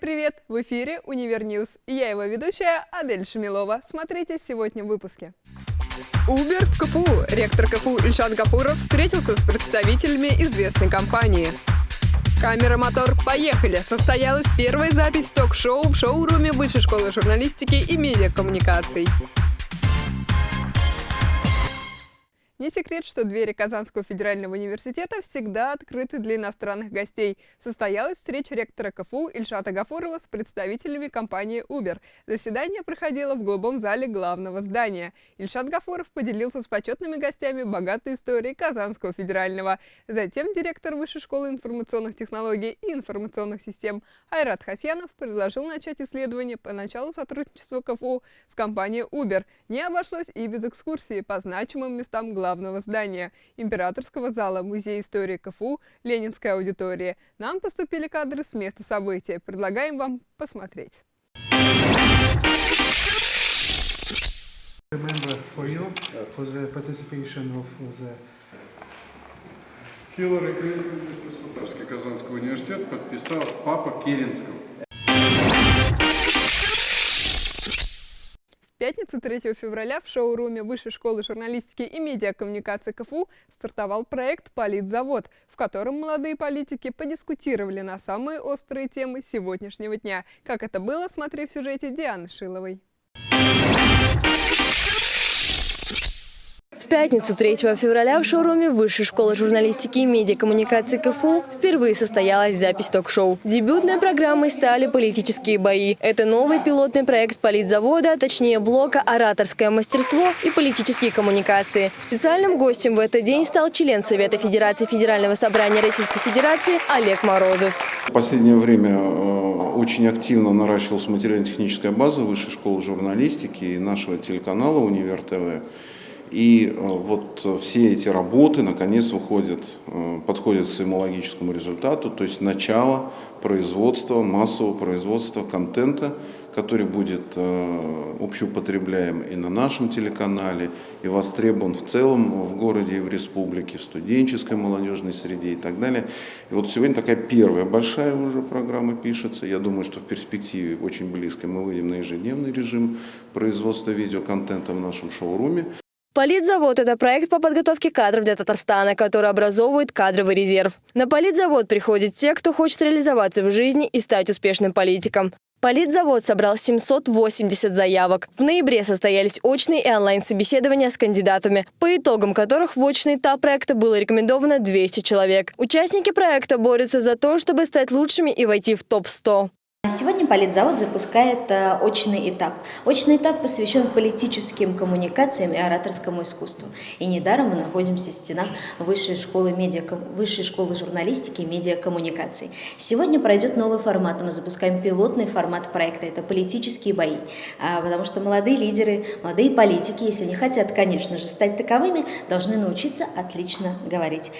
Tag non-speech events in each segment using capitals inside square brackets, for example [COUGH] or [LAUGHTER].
привет! В эфире «Univer News» и я его ведущая Адель Шамилова. Смотрите сегодня в выпуске. Uber в КФУ. Ректор КФУ Ильшат Гафуров встретился с представителями известной компании. Камера «Мотор», поехали! Состоялась первая запись ток-шоу в шоуруме Высшей школы журналистики и медиакоммуникаций. Не секрет, что двери Казанского федерального университета всегда открыты для иностранных гостей. Состоялась встреча ректора КФУ Ильшата Гафурова с представителями компании Uber. Заседание проходило в голубом зале главного здания. Ильшат Гафуров поделился с почетными гостями богатой историей Казанского федерального. Затем директор Высшей школы информационных технологий и информационных систем Айрат Хасьянов предложил начать исследование по началу сотрудничества КФУ с компанией Uber. Не обошлось и без экскурсии по значимым местам главного главного здания Императорского зала Музея истории КФУ Ленинской аудитории. Нам поступили кадры с места события. Предлагаем вам посмотреть. Хиллари Клинтон, Казанский университет, подписал папа Керенского. Пятницу 3 февраля в шоуруме Высшей школы журналистики и медиакоммуникации КФУ стартовал проект «Политзавод», в котором молодые политики подискутировали на самые острые темы сегодняшнего дня. Как это было, смотри в сюжете Дианы Шиловой. Пятницу 3 февраля в шоуруме Высшей школы журналистики и медиакоммуникации КФУ впервые состоялась запись ток-шоу. Дебютной программой стали политические бои. Это новый пилотный проект политзавода, точнее блока «Ораторское мастерство» и политические коммуникации. Специальным гостем в этот день стал член Совета Федерации Федерального собрания Российской Федерации Олег Морозов. В последнее время э, очень активно наращивалась материально-техническая база Высшей школы журналистики и нашего телеканала «Универ ТВ». И э, вот все эти работы наконец выходят, э, подходят к своему логическому результату, то есть начало производства, массового производства контента, который будет э, общеупотребляем и на нашем телеканале, и востребован в целом в городе и в республике, в студенческой молодежной среде и так далее. И вот сегодня такая первая большая уже программа пишется. Я думаю, что в перспективе очень близко мы выйдем на ежедневный режим производства видеоконтента в нашем шоуруме. Политзавод – это проект по подготовке кадров для Татарстана, который образовывает кадровый резерв. На политзавод приходят те, кто хочет реализоваться в жизни и стать успешным политиком. Политзавод собрал 780 заявок. В ноябре состоялись очные и онлайн-собеседования с кандидатами, по итогам которых в очный этап проекта было рекомендовано 200 человек. Участники проекта борются за то, чтобы стать лучшими и войти в топ-100. Сегодня Политзавод запускает э, очный этап. Очный этап посвящен политическим коммуникациям и ораторскому искусству. И недаром мы находимся в стенах Высшей школы, медиа, Высшей школы журналистики и медиакоммуникаций. Сегодня пройдет новый формат. Мы запускаем пилотный формат проекта. Это политические бои. А, потому что молодые лидеры, молодые политики, если не хотят, конечно же, стать таковыми, должны научиться отлично говорить.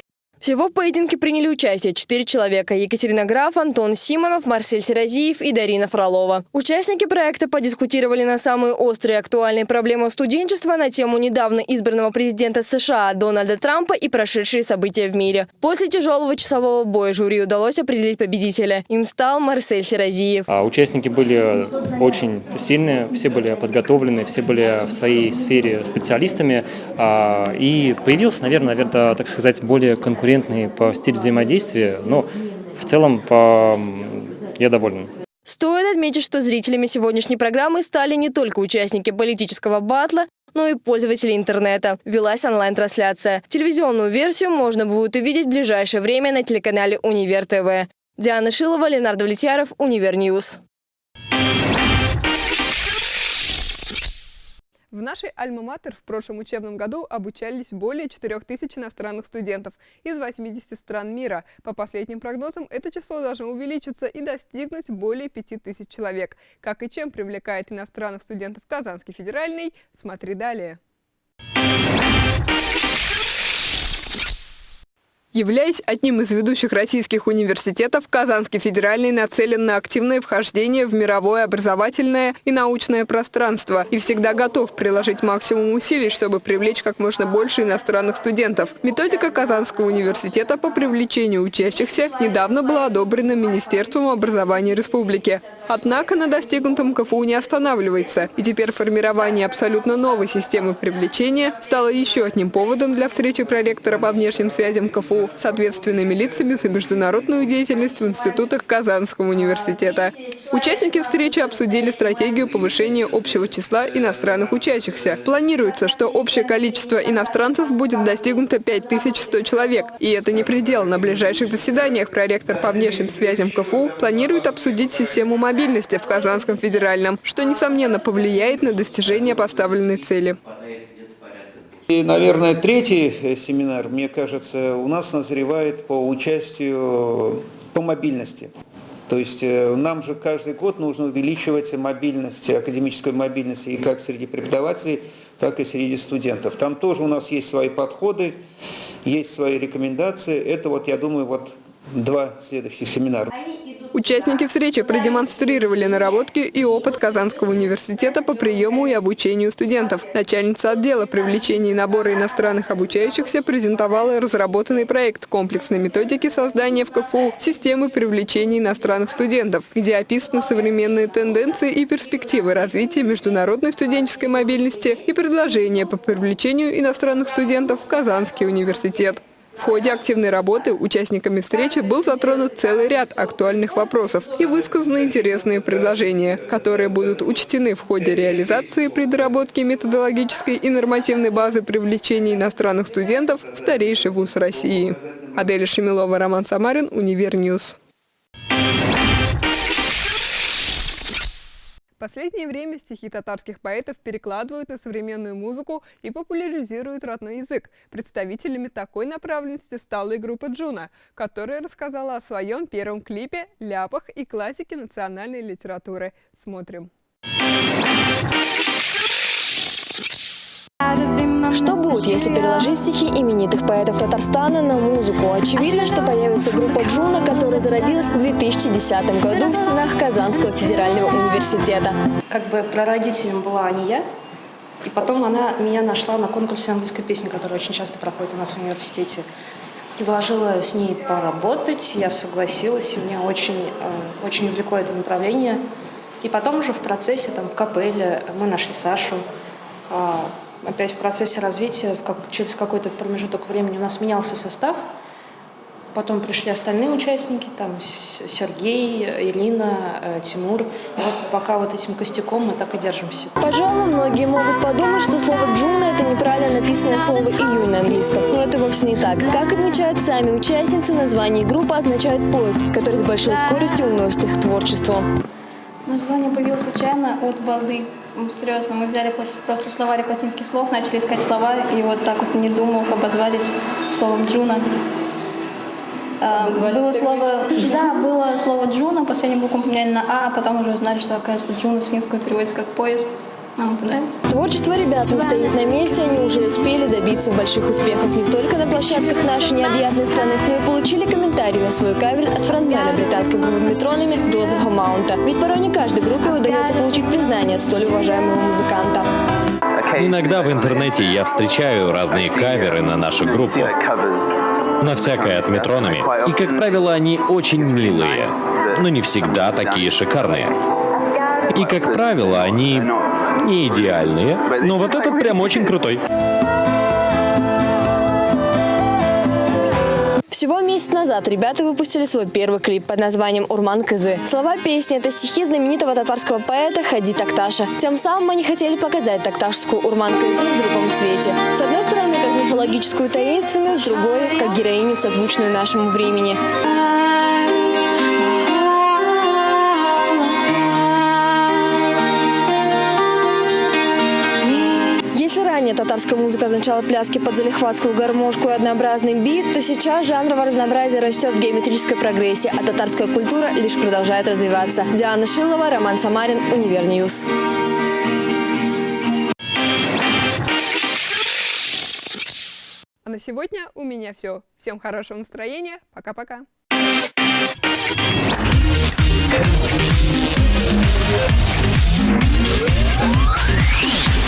Всего в поединке приняли участие четыре человека – Екатерина Граф, Антон Симонов, Марсель Серазиев и Дарина Фролова. Участники проекта подискутировали на самые острые и актуальные проблемы студенчества на тему недавно избранного президента США Дональда Трампа и прошедшие события в мире. После тяжелого часового боя жюри удалось определить победителя. Им стал Марсель Серазиев. А участники были очень сильные, все были подготовлены, все были в своей сфере специалистами. А, и появился, наверное, наверное, так сказать, более конкурентный конкурентный по стилю взаимодействия, но в целом по... я доволен. Стоит отметить, что зрителями сегодняшней программы стали не только участники политического батла, но и пользователи интернета. Велась онлайн-трансляция. Телевизионную версию можно будет увидеть в ближайшее время на телеканале Универ ТВ. Диана Шилова, Ленардо Влетьяров, Универ В нашей Альма-Матер в прошлом учебном году обучались более 4000 иностранных студентов из 80 стран мира. По последним прогнозам, это число должно увеличиться и достигнуть более 5000 человек. Как и чем привлекает иностранных студентов Казанский федеральный, смотри далее. Являясь одним из ведущих российских университетов, Казанский федеральный нацелен на активное вхождение в мировое образовательное и научное пространство и всегда готов приложить максимум усилий, чтобы привлечь как можно больше иностранных студентов. Методика Казанского университета по привлечению учащихся недавно была одобрена Министерством образования республики. Однако на достигнутом КФУ не останавливается, и теперь формирование абсолютно новой системы привлечения стало еще одним поводом для встречи проректора по внешним связям КФУ с ответственными лицами за международную деятельность в институтах Казанского университета. Участники встречи обсудили стратегию повышения общего числа иностранных учащихся. Планируется, что общее количество иностранцев будет достигнуто 5100 человек. И это не предел. На ближайших заседаниях проректор по внешним связям КФУ планирует обсудить систему мобильности стабильности в Казанском федеральном, что, несомненно, повлияет на достижение поставленной цели. И, наверное, третий э, семинар, мне кажется, у нас назревает по участию по мобильности. То есть э, нам же каждый год нужно увеличивать мобильность, академическую мобильность и как среди преподавателей, так и среди студентов. Там тоже у нас есть свои подходы, есть свои рекомендации. Это вот, я думаю, вот два следующих семинара. Участники встречи продемонстрировали наработки и опыт Казанского университета по приему и обучению студентов. Начальница отдела привлечения и набора иностранных обучающихся презентовала разработанный проект комплексной методики создания в КФУ системы привлечения иностранных студентов, где описаны современные тенденции и перспективы развития международной студенческой мобильности и предложения по привлечению иностранных студентов в Казанский университет. В ходе активной работы участниками встречи был затронут целый ряд актуальных вопросов и высказаны интересные предложения, которые будут учтены в ходе реализации при доработке методологической и нормативной базы привлечения иностранных студентов в старейший вуз России. Адель Шамилова, Роман Самарин, Univer News. Последнее время стихи татарских поэтов перекладывают на современную музыку и популяризируют родной язык. Представителями такой направленности стала и группа Джуна, которая рассказала о своем первом клипе, ляпах и классике национальной литературы. Смотрим. Если переложить стихи именитых поэтов Татарстана на музыку? Очевидно, что появится группа Джуна, которая зародилась в 2010 году в стенах Казанского федерального университета. Как бы прародителем была не я, и потом она меня нашла на конкурсе английской песни, который очень часто проходит у нас в университете. Предложила с ней поработать, я согласилась, и меня очень, э, очень увлекло это направление. И потом уже в процессе, там, в капелле, мы нашли Сашу, а, опять в процессе развития, в как, через какой-то промежуток времени у нас менялся состав, Потом пришли остальные участники, там Сергей, Ирина, э, Тимур. И вот пока вот этим костяком мы так и держимся. Пожалуй, многие могут подумать, что слово «джуна» — это неправильно написанное слово «июнь» на английском. Но это вовсе не так. Как отмечают сами участницы, название группы означает «поезд», который с большой скоростью уносит их творчество. Название появилось случайно от балды. Серьезно, мы взяли просто словарик латинских слов, начали искать слова, и вот так вот, не думав, обозвались словом «джуна». А, было слово, [LAUGHS] да, было слово «джуна», последнюю букву поменяли на «а», а потом уже узнали, что, оказывается, «джуна» с финского переводится как «поезд». Нам это нравится. Творчество ребят не стоит на месте, они уже успели добиться больших успехов не только на площадках нашей необъятной страны, но и получили комментарии на свой кавер от фронтмена британской группы Метронами Джозефа Маунта. Ведь порой не каждой группе удается получить признание от столь уважаемого музыканта. Иногда в интернете я встречаю разные каверы на нашу группу. На всякое от метронами. И, как правило, они очень милые, но не всегда такие шикарные. И, как правило, они не идеальные, но вот этот прям очень крутой. Всего месяц назад ребята выпустили свой первый клип под названием «Урман Кызы». Слова песни – это стихи знаменитого татарского поэта Хади Такташа. Тем самым они хотели показать такташскую Урман Кызы в другом свете. С одной стороны, как мифологическую таинственную, с другой – как героиню, созвучную нашему времени. Татарская музыка означала пляски под залихватскую гармошку и однообразный бит, то сейчас жанровое разнообразие растет в геометрической прогрессии, а татарская культура лишь продолжает развиваться. Диана Шилова, Роман Самарин, Univer News. А на сегодня у меня все. Всем хорошего настроения. Пока-пока. Back.